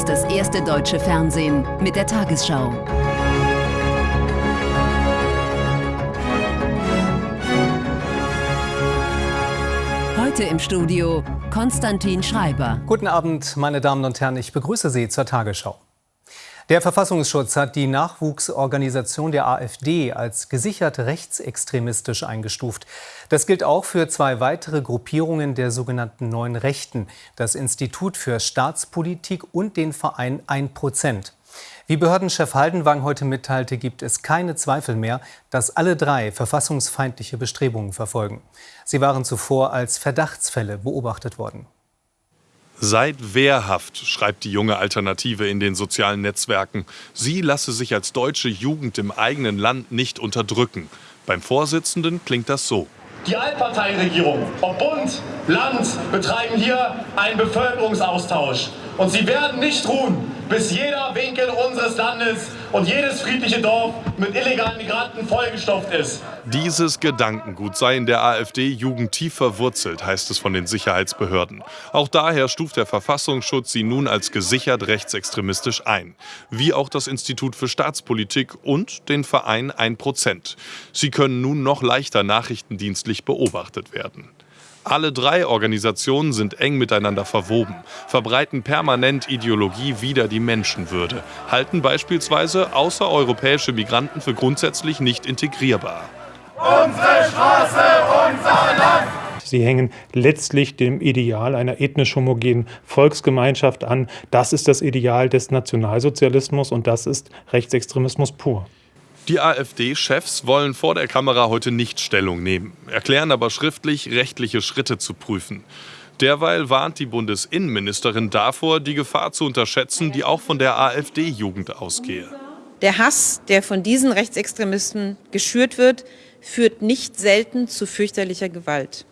ist das erste deutsche Fernsehen mit der Tagesschau. Heute im Studio Konstantin Schreiber. Guten Abend, meine Damen und Herren, ich begrüße Sie zur Tagesschau. Der Verfassungsschutz hat die Nachwuchsorganisation der AfD als gesichert rechtsextremistisch eingestuft. Das gilt auch für zwei weitere Gruppierungen der sogenannten Neuen Rechten, das Institut für Staatspolitik und den Verein 1%. Wie Behördenchef Haldenwang heute mitteilte, gibt es keine Zweifel mehr, dass alle drei verfassungsfeindliche Bestrebungen verfolgen. Sie waren zuvor als Verdachtsfälle beobachtet worden. Seid wehrhaft, schreibt die junge Alternative in den sozialen Netzwerken. Sie lasse sich als deutsche Jugend im eigenen Land nicht unterdrücken. Beim Vorsitzenden klingt das so. Die Allparteienregierung, ob Bund, Land, betreiben hier einen Bevölkerungsaustausch. Und sie werden nicht ruhen, bis jeder Winkel unseres Landes und jedes friedliche Dorf mit illegalen Migranten vollgestopft ist. Dieses Gedankengut sei in der AfD-Jugend tief verwurzelt, heißt es von den Sicherheitsbehörden. Auch daher stuft der Verfassungsschutz sie nun als gesichert rechtsextremistisch ein. Wie auch das Institut für Staatspolitik und den Verein 1%. Sie können nun noch leichter nachrichtendienstlich beobachtet werden. Alle drei Organisationen sind eng miteinander verwoben, verbreiten permanent Ideologie wider die Menschenwürde, halten beispielsweise außereuropäische Migranten für grundsätzlich nicht integrierbar. Unsere Straße, unser Land! Sie hängen letztlich dem Ideal einer ethnisch homogenen Volksgemeinschaft an. Das ist das Ideal des Nationalsozialismus und das ist Rechtsextremismus pur. Die AfD-Chefs wollen vor der Kamera heute nicht Stellung nehmen, erklären aber schriftlich, rechtliche Schritte zu prüfen. Derweil warnt die Bundesinnenministerin davor, die Gefahr zu unterschätzen, die auch von der AfD-Jugend ausgehe. Der Hass, der von diesen Rechtsextremisten geschürt wird, führt nicht selten zu fürchterlicher Gewalt.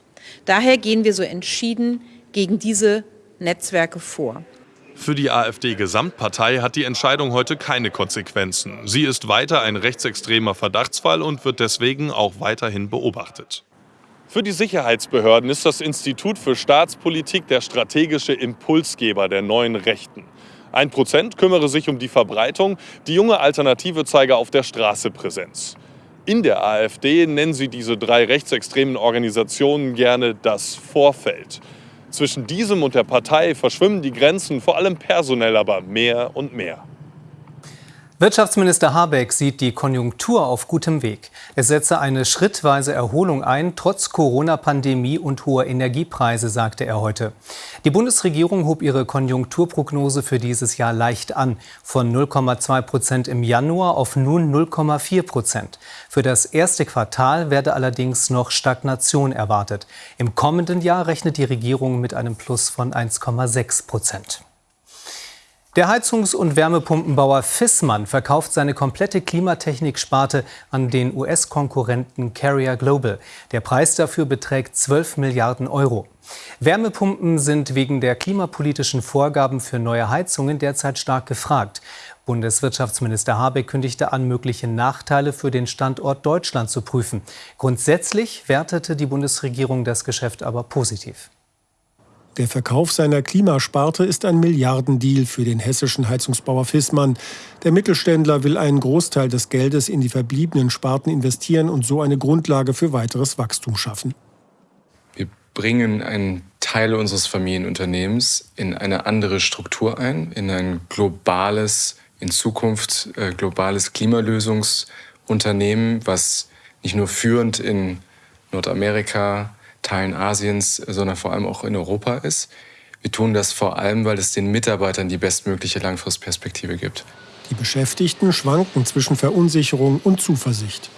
Daher gehen wir so entschieden gegen diese Netzwerke vor. Für die AfD-Gesamtpartei hat die Entscheidung heute keine Konsequenzen. Sie ist weiter ein rechtsextremer Verdachtsfall und wird deswegen auch weiterhin beobachtet. Für die Sicherheitsbehörden ist das Institut für Staatspolitik der strategische Impulsgeber der neuen Rechten. Ein Prozent kümmere sich um die Verbreitung, die junge Alternative zeige auf der Straße Präsenz. In der AfD nennen sie diese drei rechtsextremen Organisationen gerne das Vorfeld. Zwischen diesem und der Partei verschwimmen die Grenzen, vor allem personell aber mehr und mehr. Wirtschaftsminister Habeck sieht die Konjunktur auf gutem Weg. Es setze eine schrittweise Erholung ein, trotz Corona-Pandemie und hoher Energiepreise, sagte er heute. Die Bundesregierung hob ihre Konjunkturprognose für dieses Jahr leicht an, von 0,2 Prozent im Januar auf nun 0,4 Prozent. Für das erste Quartal werde allerdings noch Stagnation erwartet. Im kommenden Jahr rechnet die Regierung mit einem Plus von 1,6 Prozent. Der Heizungs- und Wärmepumpenbauer Fissmann verkauft seine komplette Klimatechnik-Sparte an den US-Konkurrenten Carrier Global. Der Preis dafür beträgt 12 Milliarden Euro. Wärmepumpen sind wegen der klimapolitischen Vorgaben für neue Heizungen derzeit stark gefragt. Bundeswirtschaftsminister Habeck kündigte an, mögliche Nachteile für den Standort Deutschland zu prüfen. Grundsätzlich wertete die Bundesregierung das Geschäft aber positiv. Der Verkauf seiner Klimasparte ist ein Milliardendeal für den hessischen Heizungsbauer Fissmann. Der Mittelständler will einen Großteil des Geldes in die verbliebenen Sparten investieren und so eine Grundlage für weiteres Wachstum schaffen. Wir bringen einen Teil unseres Familienunternehmens in eine andere Struktur ein, in ein globales, in Zukunft äh, globales Klimalösungsunternehmen, was nicht nur führend in Nordamerika, Teilen Asiens, sondern vor allem auch in Europa ist. Wir tun das vor allem, weil es den Mitarbeitern die bestmögliche Langfristperspektive gibt. Die Beschäftigten schwanken zwischen Verunsicherung und Zuversicht.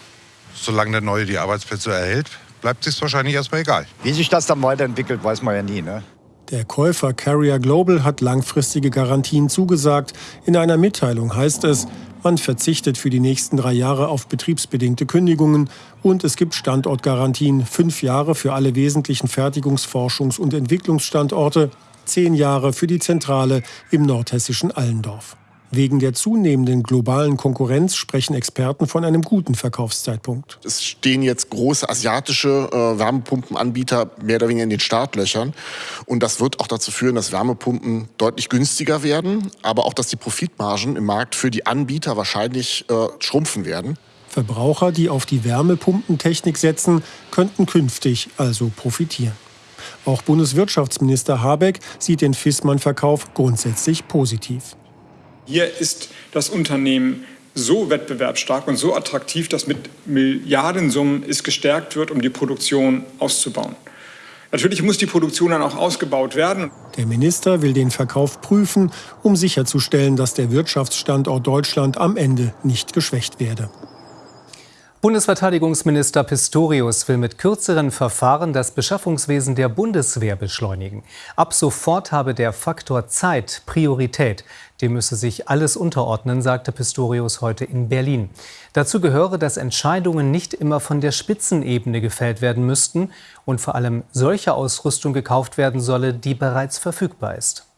Solange der Neue die Arbeitsplätze erhält, bleibt es wahrscheinlich erstmal egal. Wie sich das dann weiterentwickelt, weiß man ja nie. Ne? Der Käufer Carrier Global hat langfristige Garantien zugesagt. In einer Mitteilung heißt es, man verzichtet für die nächsten drei Jahre auf betriebsbedingte Kündigungen und es gibt Standortgarantien, fünf Jahre für alle wesentlichen Fertigungs-, Forschungs- und Entwicklungsstandorte, zehn Jahre für die Zentrale im nordhessischen Allendorf. Wegen der zunehmenden globalen Konkurrenz sprechen Experten von einem guten Verkaufszeitpunkt. Es stehen jetzt große asiatische äh, Wärmepumpenanbieter mehr oder weniger in den Startlöchern. Und das wird auch dazu führen, dass Wärmepumpen deutlich günstiger werden, aber auch, dass die Profitmargen im Markt für die Anbieter wahrscheinlich äh, schrumpfen werden. Verbraucher, die auf die Wärmepumpentechnik setzen, könnten künftig also profitieren. Auch Bundeswirtschaftsminister Habeck sieht den Fissmann-Verkauf grundsätzlich positiv. Hier ist das Unternehmen so wettbewerbsstark und so attraktiv, dass mit Milliardensummen es gestärkt wird, um die Produktion auszubauen. Natürlich muss die Produktion dann auch ausgebaut werden. Der Minister will den Verkauf prüfen, um sicherzustellen, dass der Wirtschaftsstandort Deutschland am Ende nicht geschwächt werde. Bundesverteidigungsminister Pistorius will mit kürzeren Verfahren das Beschaffungswesen der Bundeswehr beschleunigen. Ab sofort habe der Faktor Zeit Priorität. Dem müsse sich alles unterordnen, sagte Pistorius heute in Berlin. Dazu gehöre, dass Entscheidungen nicht immer von der Spitzenebene gefällt werden müssten und vor allem solche Ausrüstung gekauft werden solle, die bereits verfügbar ist.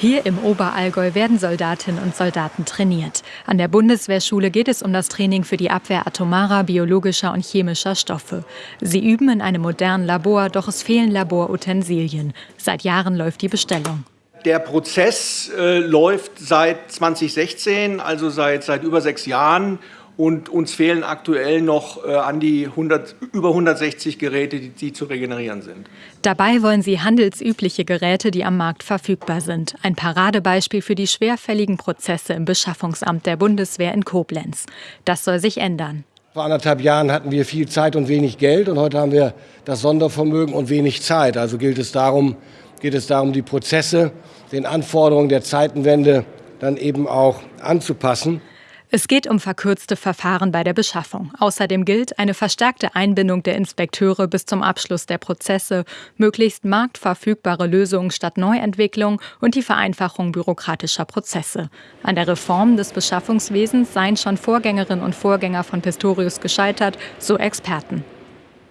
Hier im Oberallgäu werden Soldatinnen und Soldaten trainiert. An der Bundeswehrschule geht es um das Training für die Abwehr atomarer, biologischer und chemischer Stoffe. Sie üben in einem modernen Labor, doch es fehlen Laborutensilien. Seit Jahren läuft die Bestellung. Der Prozess äh, läuft seit 2016, also seit, seit über sechs Jahren. Und uns fehlen aktuell noch äh, an die 100, über 160 Geräte, die, die zu regenerieren sind. Dabei wollen sie handelsübliche Geräte, die am Markt verfügbar sind. Ein Paradebeispiel für die schwerfälligen Prozesse im Beschaffungsamt der Bundeswehr in Koblenz. Das soll sich ändern. Vor anderthalb Jahren hatten wir viel Zeit und wenig Geld und heute haben wir das Sondervermögen und wenig Zeit. Also gilt es darum, geht es darum, die Prozesse den Anforderungen der Zeitenwende dann eben auch anzupassen. Es geht um verkürzte Verfahren bei der Beschaffung. Außerdem gilt eine verstärkte Einbindung der Inspekteure bis zum Abschluss der Prozesse, möglichst marktverfügbare Lösungen statt Neuentwicklung und die Vereinfachung bürokratischer Prozesse. An der Reform des Beschaffungswesens seien schon Vorgängerinnen und Vorgänger von Pistorius gescheitert, so Experten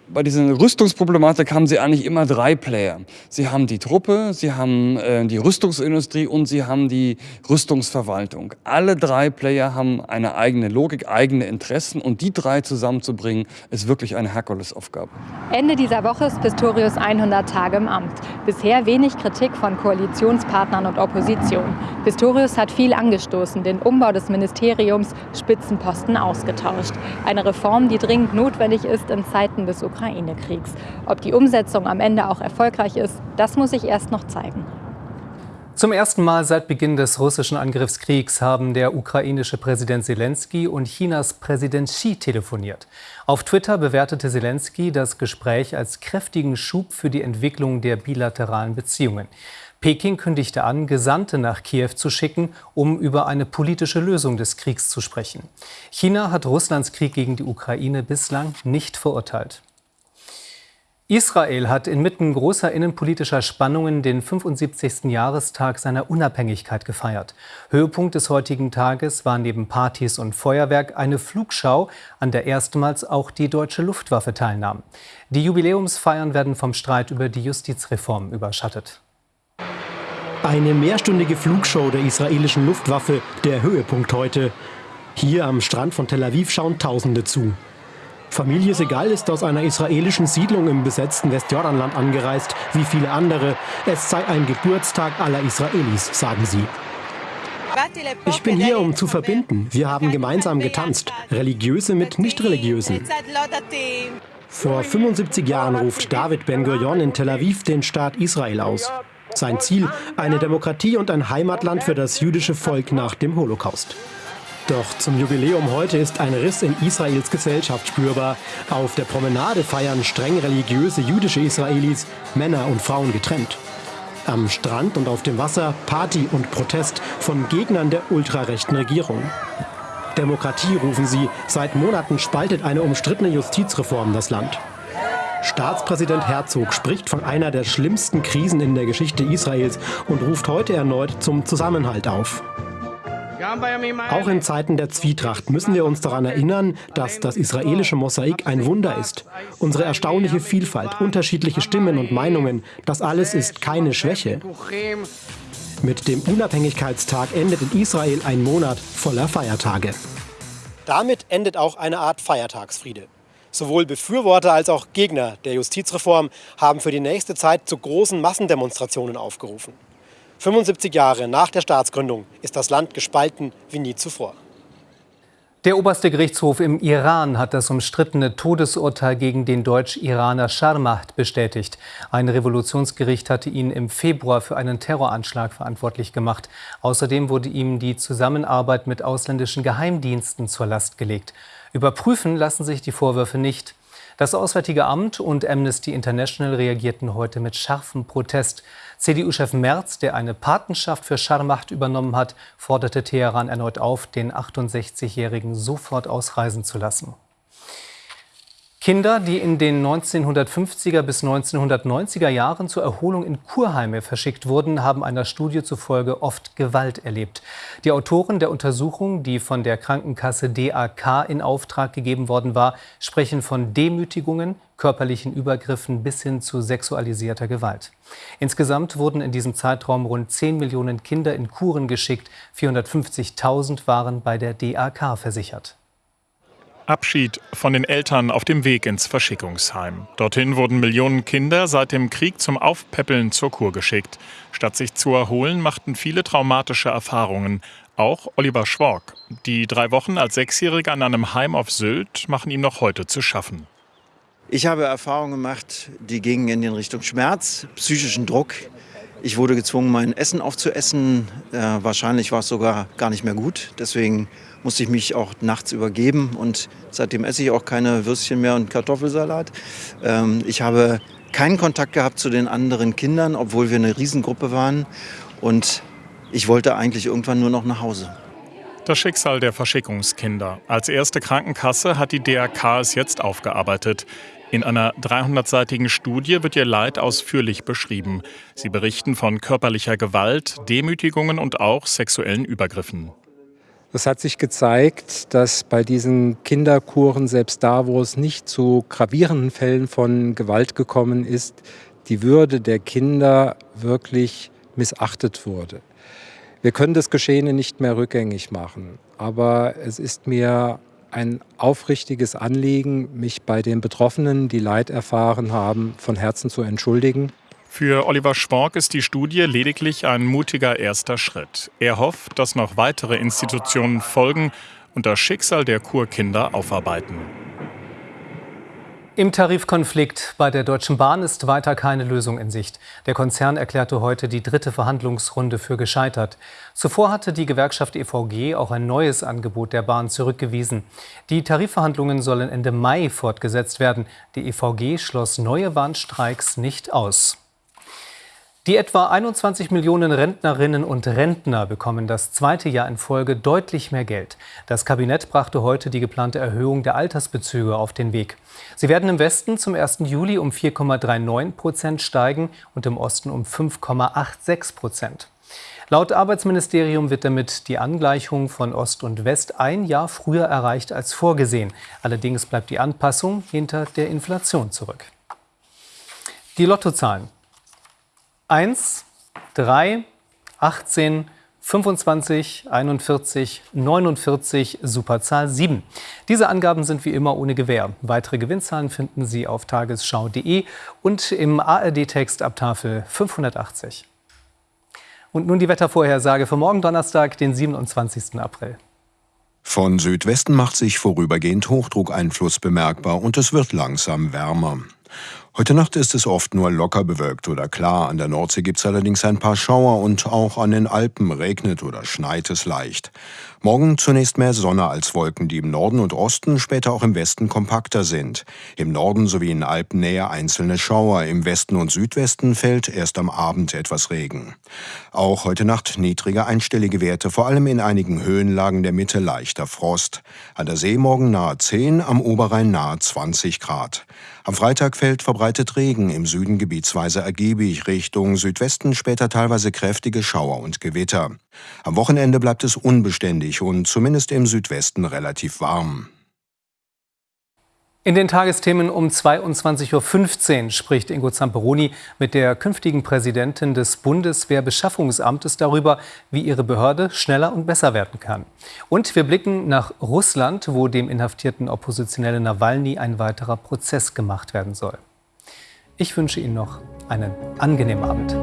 bei dieser Rüstungsproblematik haben sie eigentlich immer drei Player. Sie haben die Truppe, sie haben äh, die Rüstungsindustrie und sie haben die Rüstungsverwaltung. Alle drei Player haben eine eigene Logik, eigene Interessen und die drei zusammenzubringen, ist wirklich eine Herkulesaufgabe. Ende dieser Woche ist Pistorius 100 Tage im Amt. Bisher wenig Kritik von Koalitionspartnern und Opposition. Pistorius hat viel angestoßen, den Umbau des Ministeriums, Spitzenposten ausgetauscht. Eine Reform, die dringend notwendig ist in Zeiten des Ukraine Ukraine-Kriegs. Ob die Umsetzung am Ende auch erfolgreich ist, das muss sich erst noch zeigen. Zum ersten Mal seit Beginn des russischen Angriffskriegs haben der ukrainische Präsident Zelensky und Chinas Präsident Xi telefoniert. Auf Twitter bewertete Zelensky das Gespräch als kräftigen Schub für die Entwicklung der bilateralen Beziehungen. Peking kündigte an, Gesandte nach Kiew zu schicken, um über eine politische Lösung des Kriegs zu sprechen. China hat Russlands Krieg gegen die Ukraine bislang nicht verurteilt. Israel hat inmitten großer innenpolitischer Spannungen den 75. Jahrestag seiner Unabhängigkeit gefeiert. Höhepunkt des heutigen Tages war neben Partys und Feuerwerk eine Flugschau, an der erstmals auch die deutsche Luftwaffe teilnahm. Die Jubiläumsfeiern werden vom Streit über die Justizreform überschattet. Eine mehrstündige Flugshow der israelischen Luftwaffe, der Höhepunkt heute. Hier am Strand von Tel Aviv schauen Tausende zu. Familie Segal ist aus einer israelischen Siedlung im besetzten Westjordanland angereist, wie viele andere. Es sei ein Geburtstag aller Israelis, sagen sie. Ich bin hier, um zu verbinden. Wir haben gemeinsam getanzt, religiöse mit nicht-religiösen. Vor 75 Jahren ruft David Ben-Gurion in Tel Aviv den Staat Israel aus. Sein Ziel, eine Demokratie und ein Heimatland für das jüdische Volk nach dem Holocaust. Doch zum Jubiläum heute ist ein Riss in Israels Gesellschaft spürbar. Auf der Promenade feiern streng religiöse jüdische Israelis, Männer und Frauen getrennt. Am Strand und auf dem Wasser Party und Protest von Gegnern der ultrarechten Regierung. Demokratie rufen sie. Seit Monaten spaltet eine umstrittene Justizreform das Land. Staatspräsident Herzog spricht von einer der schlimmsten Krisen in der Geschichte Israels und ruft heute erneut zum Zusammenhalt auf. Auch in Zeiten der Zwietracht müssen wir uns daran erinnern, dass das israelische Mosaik ein Wunder ist. Unsere erstaunliche Vielfalt, unterschiedliche Stimmen und Meinungen, das alles ist keine Schwäche. Mit dem Unabhängigkeitstag endet in Israel ein Monat voller Feiertage. Damit endet auch eine Art Feiertagsfriede. Sowohl Befürworter als auch Gegner der Justizreform haben für die nächste Zeit zu großen Massendemonstrationen aufgerufen. 75 Jahre nach der Staatsgründung ist das Land gespalten wie nie zuvor. Der oberste Gerichtshof im Iran hat das umstrittene Todesurteil gegen den Deutsch-Iraner Scharmacht bestätigt. Ein Revolutionsgericht hatte ihn im Februar für einen Terroranschlag verantwortlich gemacht. Außerdem wurde ihm die Zusammenarbeit mit ausländischen Geheimdiensten zur Last gelegt. Überprüfen lassen sich die Vorwürfe nicht. Das Auswärtige Amt und Amnesty International reagierten heute mit scharfem Protest. CDU-Chef Merz, der eine Patenschaft für Scharmacht übernommen hat, forderte Teheran erneut auf, den 68-Jährigen sofort ausreisen zu lassen. Kinder, die in den 1950er bis 1990er Jahren zur Erholung in Kurheime verschickt wurden, haben einer Studie zufolge oft Gewalt erlebt. Die Autoren der Untersuchung, die von der Krankenkasse DAK in Auftrag gegeben worden war, sprechen von Demütigungen, körperlichen Übergriffen bis hin zu sexualisierter Gewalt. Insgesamt wurden in diesem Zeitraum rund 10 Millionen Kinder in Kuren geschickt. 450.000 waren bei der DAK versichert. Abschied von den Eltern auf dem Weg ins Verschickungsheim. Dorthin wurden Millionen Kinder seit dem Krieg zum Aufpäppeln zur Kur geschickt. Statt sich zu erholen, machten viele traumatische Erfahrungen. Auch Oliver Schwork. Die drei Wochen als Sechsjähriger an einem Heim auf Sylt machen ihm noch heute zu schaffen. Ich habe Erfahrungen gemacht, die gingen in Richtung Schmerz, psychischen Druck. Ich wurde gezwungen, mein Essen aufzuessen. Äh, wahrscheinlich war es sogar gar nicht mehr gut. Deswegen musste ich mich auch nachts übergeben und seitdem esse ich auch keine Würstchen mehr und Kartoffelsalat. Ähm, ich habe keinen Kontakt gehabt zu den anderen Kindern, obwohl wir eine Riesengruppe waren und ich wollte eigentlich irgendwann nur noch nach Hause. Das Schicksal der Verschickungskinder. Als erste Krankenkasse hat die DRK es jetzt aufgearbeitet. In einer 300-seitigen Studie wird ihr Leid ausführlich beschrieben. Sie berichten von körperlicher Gewalt, Demütigungen und auch sexuellen Übergriffen. Es hat sich gezeigt, dass bei diesen Kinderkuren, selbst da, wo es nicht zu gravierenden Fällen von Gewalt gekommen ist, die Würde der Kinder wirklich missachtet wurde. Wir können das Geschehene nicht mehr rückgängig machen, aber es ist mir ein aufrichtiges Anliegen, mich bei den Betroffenen, die Leid erfahren haben, von Herzen zu entschuldigen. Für Oliver Schwork ist die Studie lediglich ein mutiger erster Schritt. Er hofft, dass noch weitere Institutionen folgen und das Schicksal der Kurkinder aufarbeiten. Im Tarifkonflikt bei der Deutschen Bahn ist weiter keine Lösung in Sicht. Der Konzern erklärte heute die dritte Verhandlungsrunde für gescheitert. Zuvor hatte die Gewerkschaft EVG auch ein neues Angebot der Bahn zurückgewiesen. Die Tarifverhandlungen sollen Ende Mai fortgesetzt werden. Die EVG schloss neue Warnstreiks nicht aus. Die etwa 21 Millionen Rentnerinnen und Rentner bekommen das zweite Jahr in Folge deutlich mehr Geld. Das Kabinett brachte heute die geplante Erhöhung der Altersbezüge auf den Weg. Sie werden im Westen zum 1. Juli um 4,39 Prozent steigen und im Osten um 5,86 Prozent. Laut Arbeitsministerium wird damit die Angleichung von Ost und West ein Jahr früher erreicht als vorgesehen. Allerdings bleibt die Anpassung hinter der Inflation zurück. Die Lottozahlen. 1, 3, 18, 25, 41, 49, Superzahl 7. Diese Angaben sind wie immer ohne Gewähr. Weitere Gewinnzahlen finden Sie auf tagesschau.de und im ARD-Text ab Tafel 580. Und nun die Wettervorhersage für morgen Donnerstag, den 27. April. Von Südwesten macht sich vorübergehend Hochdruckeinfluss bemerkbar und es wird langsam wärmer. Heute Nacht ist es oft nur locker bewölkt oder klar. An der Nordsee gibt es allerdings ein paar Schauer und auch an den Alpen regnet oder schneit es leicht. Morgen zunächst mehr Sonne als Wolken, die im Norden und Osten, später auch im Westen kompakter sind. Im Norden sowie in Alpennähe einzelne Schauer. Im Westen und Südwesten fällt erst am Abend etwas Regen. Auch heute Nacht niedrige einstellige Werte, vor allem in einigen Höhenlagen der Mitte leichter Frost. An der See morgen nahe 10, am Oberrhein nahe 20 Grad. Am Freitag fällt verbreitet Regen, im Süden gebietsweise ergiebig, Richtung Südwesten später teilweise kräftige Schauer und Gewitter. Am Wochenende bleibt es unbeständig und zumindest im Südwesten relativ warm. In den Tagesthemen um 22.15 Uhr spricht Ingo Zamperoni mit der künftigen Präsidentin des Bundeswehrbeschaffungsamtes darüber, wie ihre Behörde schneller und besser werden kann. Und wir blicken nach Russland, wo dem inhaftierten Oppositionellen Nawalny ein weiterer Prozess gemacht werden soll. Ich wünsche Ihnen noch einen angenehmen Abend.